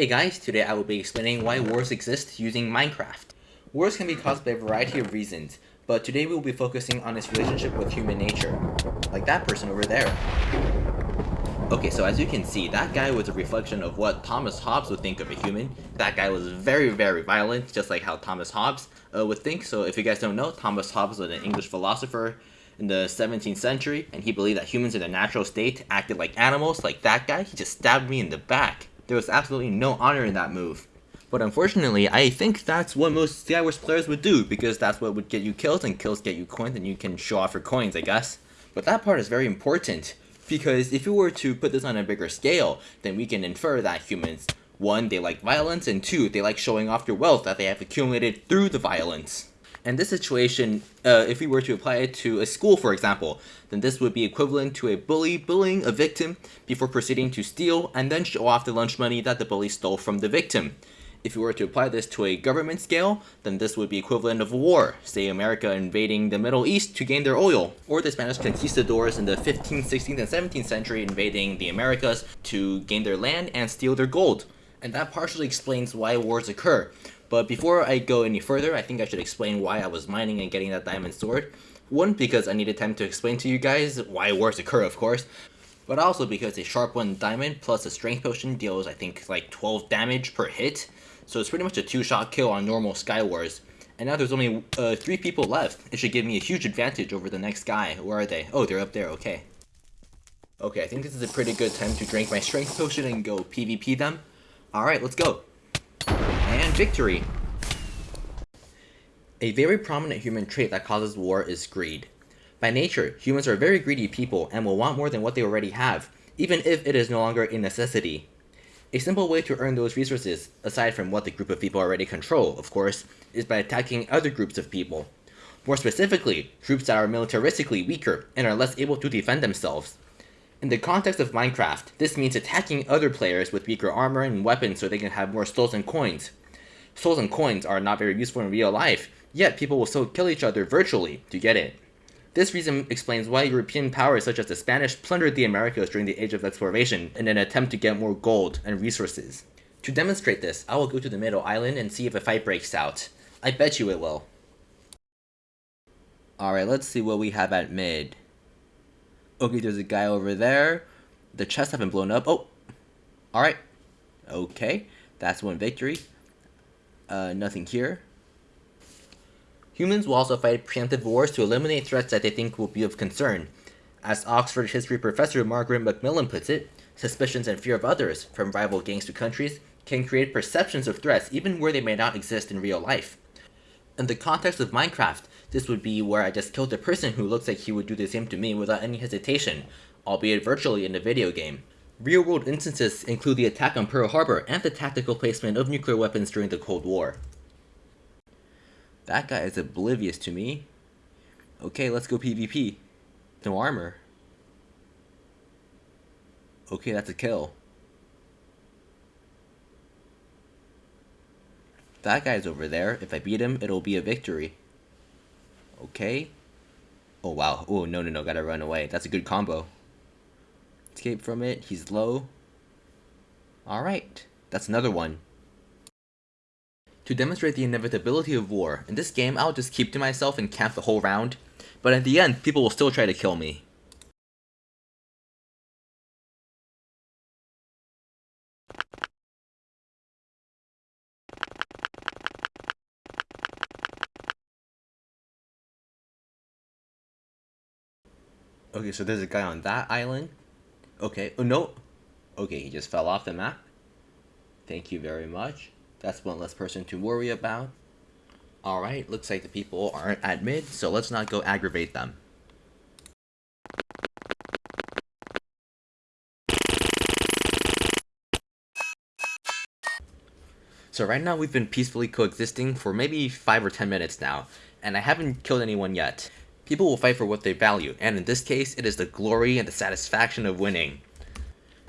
Hey guys, today I will be explaining why wars exist using Minecraft. Wars can be caused by a variety of reasons, but today we will be focusing on its relationship with human nature. Like that person over there. Okay, so as you can see, that guy was a reflection of what Thomas Hobbes would think of a human. That guy was very, very violent, just like how Thomas Hobbes uh, would think. So if you guys don't know, Thomas Hobbes was an English philosopher in the 17th century, and he believed that humans in a natural state acted like animals, like that guy. He just stabbed me in the back. There was absolutely no honor in that move. But unfortunately, I think that's what most Skywars players would do, because that's what would get you kills, and kills get you coins, and you can show off your coins, I guess. But that part is very important, because if you were to put this on a bigger scale, then we can infer that humans, one, they like violence, and two, they like showing off their wealth that they have accumulated through the violence. And this situation, uh, if we were to apply it to a school, for example, then this would be equivalent to a bully bullying a victim before proceeding to steal and then show off the lunch money that the bully stole from the victim. If we were to apply this to a government scale, then this would be equivalent of a war, say America invading the Middle East to gain their oil, or the Spanish conquistadors in the 15th, 16th, and 17th century invading the Americas to gain their land and steal their gold. And that partially explains why wars occur, but before I go any further, I think I should explain why I was mining and getting that diamond sword. One, because I needed time to explain to you guys why wars occur, of course. But also because a sharp one diamond plus a strength potion deals, I think, like 12 damage per hit. So it's pretty much a two-shot kill on normal Skywars. And now there's only uh, three people left. It should give me a huge advantage over the next guy. Where are they? Oh, they're up there, okay. Okay, I think this is a pretty good time to drink my strength potion and go PvP them. Alright, let's go and victory. A very prominent human trait that causes war is greed. By nature, humans are very greedy people and will want more than what they already have, even if it is no longer a necessity. A simple way to earn those resources, aside from what the group of people already control, of course, is by attacking other groups of people. More specifically, groups that are militaristically weaker and are less able to defend themselves. In the context of Minecraft, this means attacking other players with weaker armor and weapons so they can have more and coins, Souls and coins are not very useful in real life, yet people will still kill each other virtually to get it. This reason explains why European powers such as the Spanish plundered the Americas during the Age of Exploration in an attempt to get more gold and resources. To demonstrate this, I will go to the middle island and see if a fight breaks out. I bet you it will. Alright, let's see what we have at mid. Okay, there's a guy over there. The chests haven't blown up. Oh! Alright. Okay, that's one victory. Uh, nothing here. Humans will also fight preemptive wars to eliminate threats that they think will be of concern. As Oxford history professor Margaret Macmillan puts it, suspicions and fear of others, from rival gangs to countries, can create perceptions of threats even where they may not exist in real life. In the context of Minecraft, this would be where I just killed a person who looks like he would do the same to me without any hesitation, albeit virtually in a video game. Real-world instances include the attack on Pearl Harbor and the tactical placement of nuclear weapons during the Cold War. That guy is oblivious to me. Okay, let's go PvP. No armor. Okay, that's a kill. That guy's over there. If I beat him, it'll be a victory. Okay. Oh, wow. Oh, no, no, no. Gotta run away. That's a good combo. Escape from it. He's low. Alright. That's another one. To demonstrate the inevitability of war, in this game I'll just keep to myself and camp the whole round, but at the end people will still try to kill me. Okay, so there's a guy on that island. Okay, oh no. Okay, he just fell off the map. Thank you very much. That's one less person to worry about. Alright, looks like the people aren't at mid, so let's not go aggravate them. So right now we've been peacefully coexisting for maybe 5 or 10 minutes now, and I haven't killed anyone yet. People will fight for what they value, and in this case, it is the glory and the satisfaction of winning.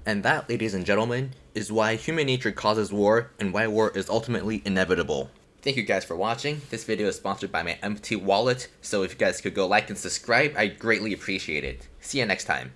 And that, ladies and gentlemen, is why human nature causes war, and why war is ultimately inevitable. Thank you guys for watching. This video is sponsored by my empty wallet, so if you guys could go like and subscribe, I'd greatly appreciate it. See you next time.